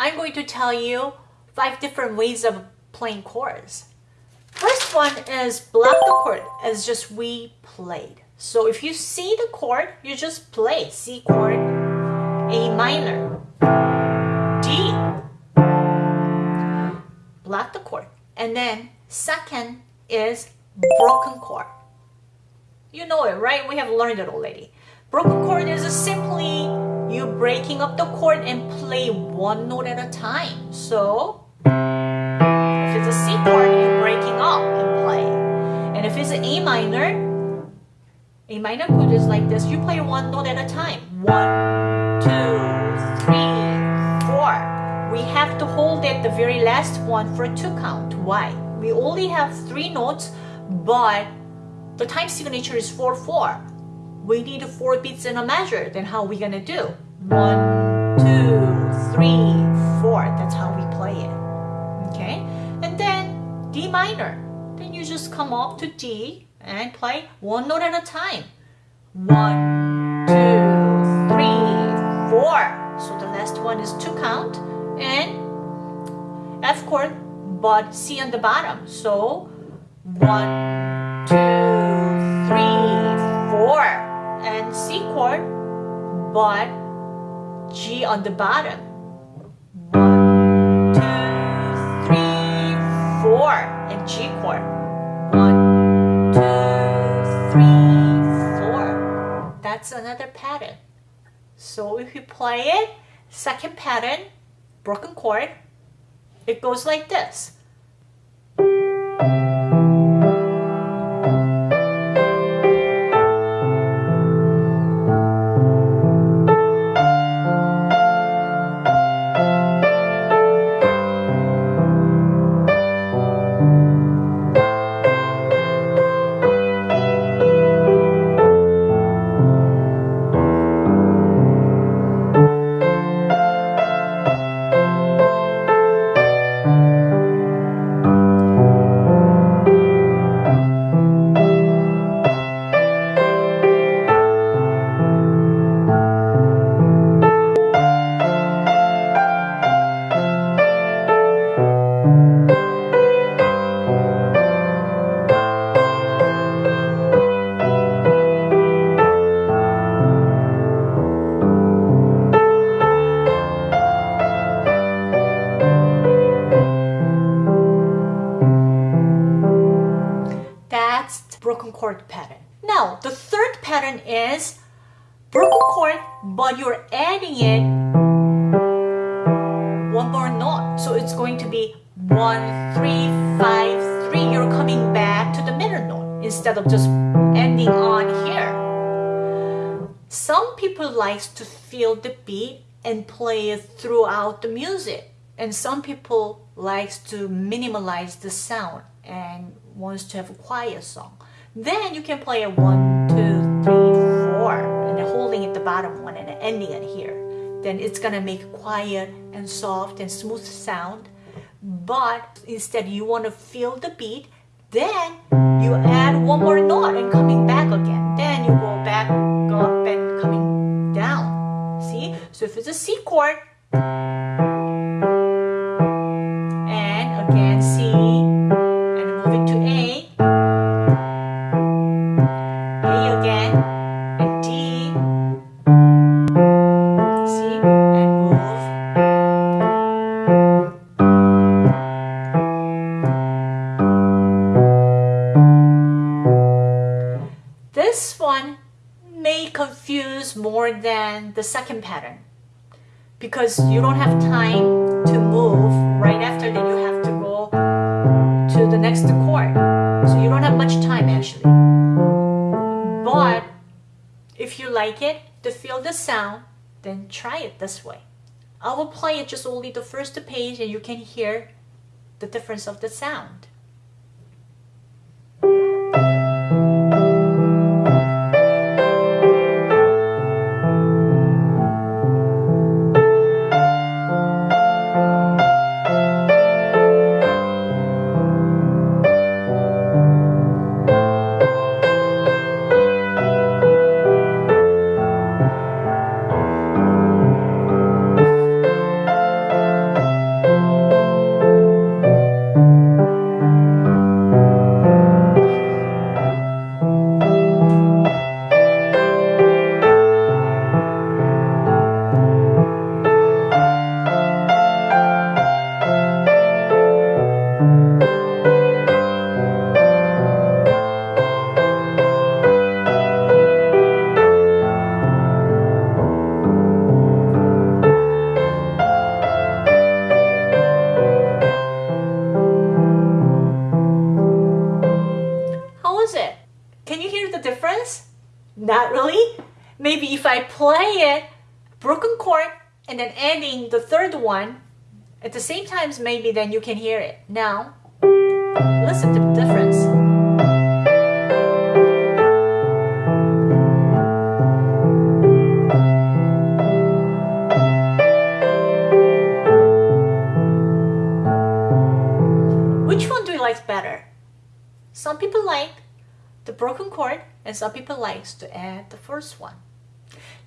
I'm going to tell you five different ways of playing chords. First one is block the chord as just we played. So if you see the chord, you just play C chord, A minor, D. Block the chord. And then second is broken chord. You know it, right? We have learned it already. Broken chord is a simply you breaking up the chord and play one note at a time. So if it's a C chord, you're breaking up and play. And if it's an A minor, A minor chord is like this. You play one note at a time. One, two, three, four. We have to hold at the very last one for two count. Why? We only have three notes, but the time signature is 4-4. We need four beats in a measure. Then how are we to do? One, two, three, four. That's how we play it. Okay? And then D minor. Then you just come up to D and play one note at a time. One, two, three, four. So the last one is two count. And F chord, but C on the bottom. So one, two, four and C chord, but G on the bottom. One, two, three, four, and G chord. One, two, three, four. That's another pattern. So if you play it, second pattern, broken chord, it goes like this. Three, five, three. You're coming back to the middle note instead of just ending on here. Some people likes to feel the beat and play it throughout the music. And some people likes to minimalize the sound and wants to have a quiet song. Then you can play a one, two, three, four, and then holding at the bottom one and ending it here. Then it's gonna make quiet and soft and smooth sound. But instead you want to feel the beat, then you add one more note and coming back again. Then you go back up and coming down. See? So if it's a C chord, more than the second pattern because you don't have time to move right after that you have to go to the next chord. So you don't have much time actually. But if you like it to feel the sound then try it this way. I will play it just only the first page and you can hear the difference of the sound chord and then adding the third one at the same times, maybe then you can hear it. Now, listen to the difference. Which one do you like better? Some people like the broken chord and some people likes to add the first one.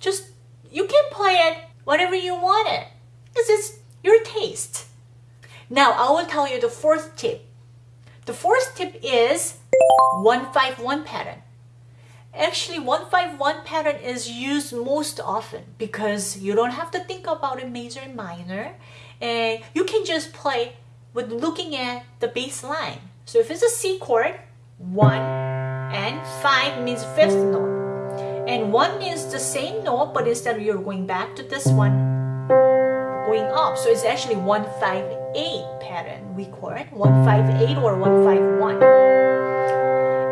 Just you can play it whatever you want it. It's just your taste. Now I will tell you the fourth tip. The fourth tip is 151 pattern. Actually 151 pattern is used most often because you don't have to think about a major and minor and you can just play with looking at the bass line. So if it's a C chord, 1 and 5 means fifth note. And 1 means the same note but instead you're going back to this one going up. So it's actually 158 pattern we call it 158 or 151.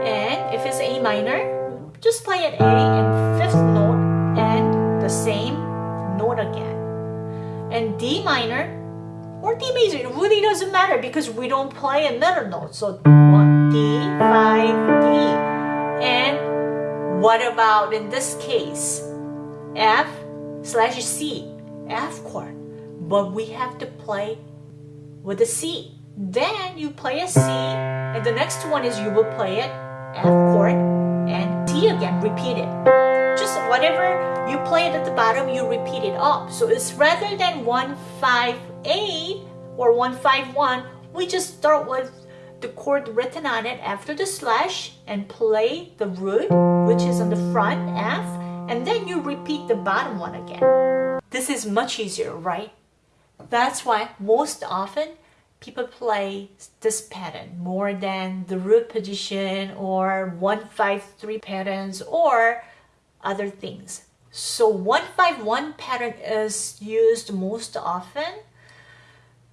And if it's A minor, just play it A and fifth note and the same note again. And D minor or D major, it really doesn't matter because we don't play a middle note. So 1, D, 5, D. And what about in this case? F slash C, F chord but we have to play with a C. Then you play a C, and the next one is you will play it F chord and D again, repeat it. Just whatever you play it at the bottom, you repeat it up. So it's rather than 158 or 151, we just start with the chord written on it after the slash and play the root, which is on the front, F, and then you repeat the bottom one again. This is much easier, right? That's why most often people play this pattern more than the root position or 153 patterns or other things. So 151 pattern is used most often.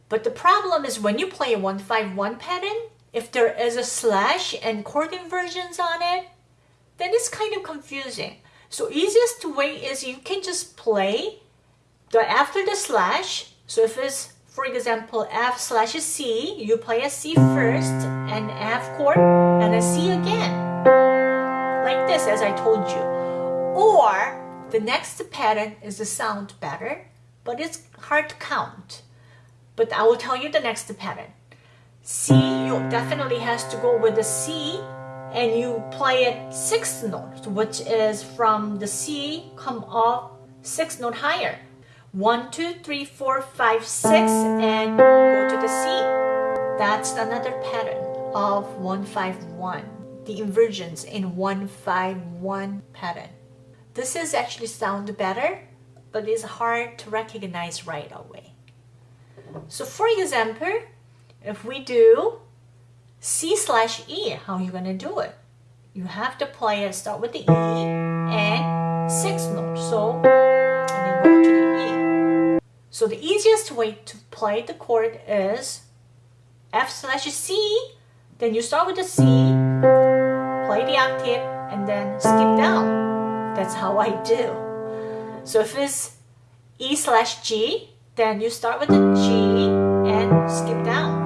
But the problem is when you play a 151 pattern, if there is a slash and chord inversions on it, then it's kind of confusing. So easiest way is you can just play the after the slash so if it's, for example, F slash C, you play a C first, and F chord, and a C again. Like this, as I told you. Or, the next pattern is the sound better, but it's hard to count. But I will tell you the next pattern. C, you definitely has to go with the C, and you play it sixth note, which is from the C, come up six note higher. One, two, three, four, five, six, and go to the C. That's another pattern of 151. The inversions in 151 pattern. This is actually sound better, but it's hard to recognize right away. So for example, if we do C slash E, how are you going to do it? You have to play it, start with the E and sixth note. So, and then go to the so the easiest way to play the chord is F slash C, then you start with the C, play the octave, and then skip down. That's how I do. So if it's E slash G, then you start with the G and skip down.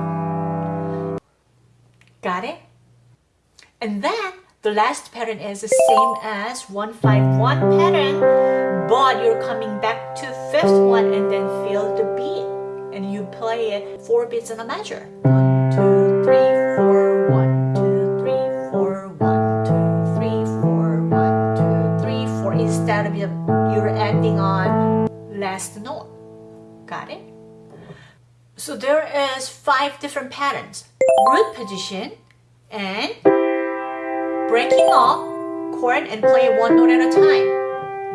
Got it? And then the last pattern is the same as 151 pattern, but you're coming back to fifth one and then feel the beat. And you play it four beats in a measure. One, two, three, four, one, two, three, four, one, two, three, four, one, two, three, four. Instead of you're ending on last note. Got it? So there is five different patterns. Root position and breaking off chord and play one note at a time.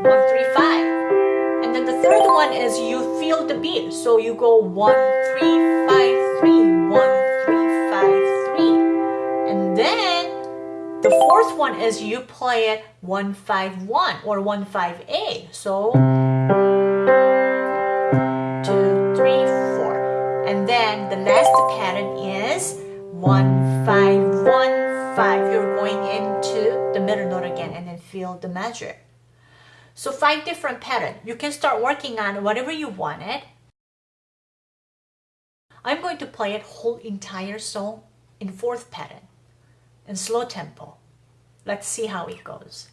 One, three, five. And then the third one is you feel the beat. So you go one, three, five, three, one, three, five, three. And then the fourth one is you play it one, five, one or one, five, eight. So two, three, four. And then the last pattern is one, five, one, 5, you're going into the middle note again and then feel the measure. So five different pattern. You can start working on whatever you wanted. I'm going to play it whole entire song in fourth pattern in slow tempo. Let's see how it goes.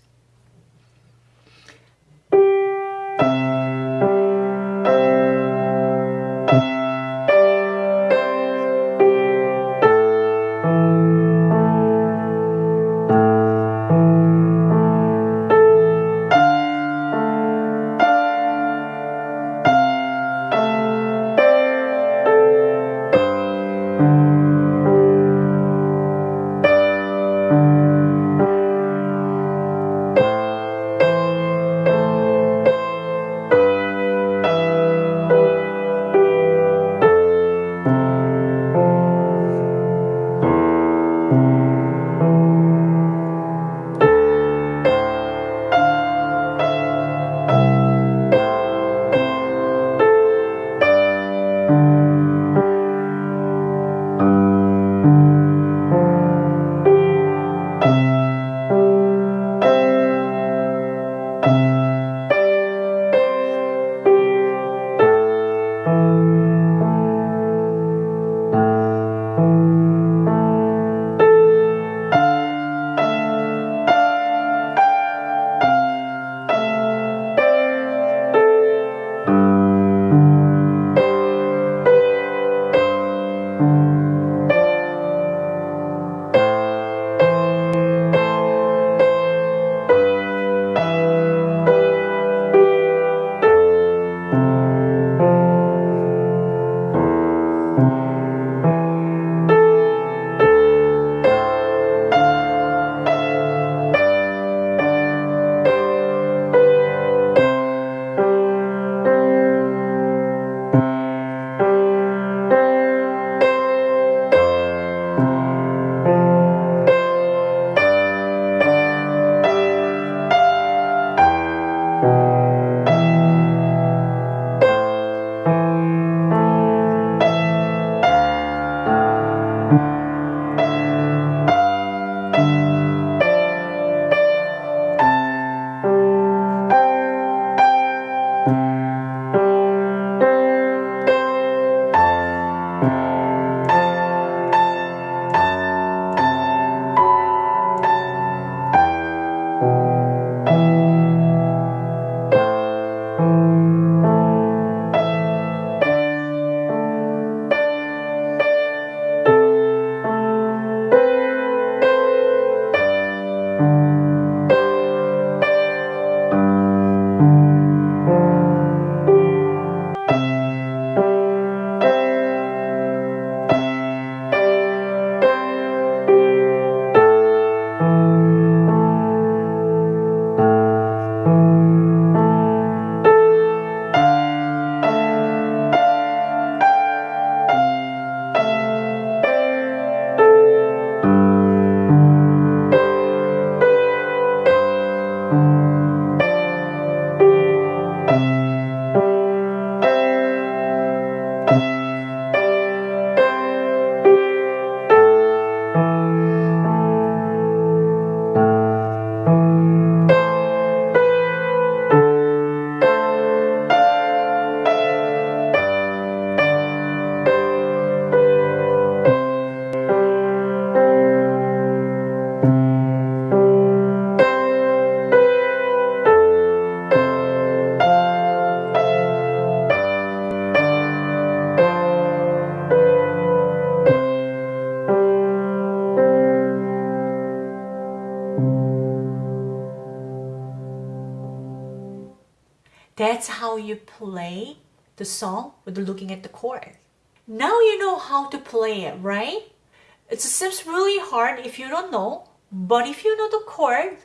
That's how you play the song with looking at the chord. Now you know how to play it, right? It seems really hard if you don't know, but if you know the chord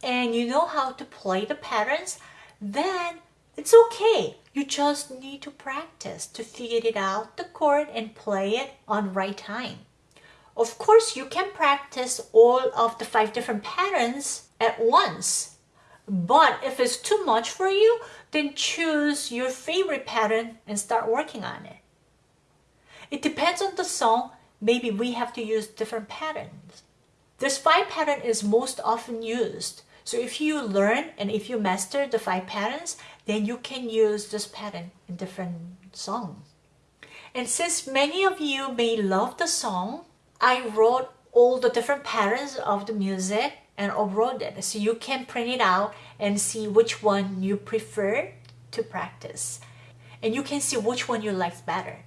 and you know how to play the patterns, then it's okay. You just need to practice to figure it out, the chord, and play it on right time. Of course, you can practice all of the five different patterns at once. But if it's too much for you, then choose your favorite pattern and start working on it. It depends on the song. Maybe we have to use different patterns. This five pattern is most often used. So if you learn and if you master the five patterns, then you can use this pattern in different songs. And since many of you may love the song, I wrote all the different patterns of the music and upload it so you can print it out and see which one you prefer to practice and you can see which one you like better.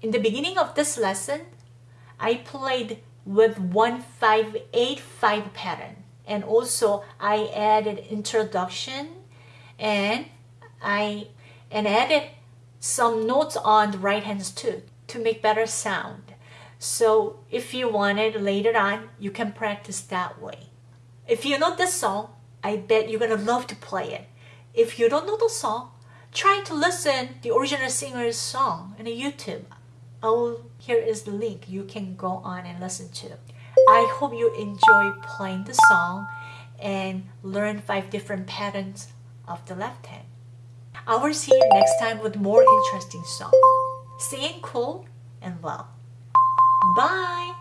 In the beginning of this lesson, I played with 1585 pattern and also I added introduction and I and added some notes on the right hands too to make better sound. So if you want it later on, you can practice that way. If you know this song, I bet you're gonna love to play it. If you don't know the song, try to listen the original singer's song on YouTube. Oh, here is the link you can go on and listen to. I hope you enjoy playing the song and learn five different patterns of the left hand. I will see you next time with more interesting song. Staying cool and well. Bye!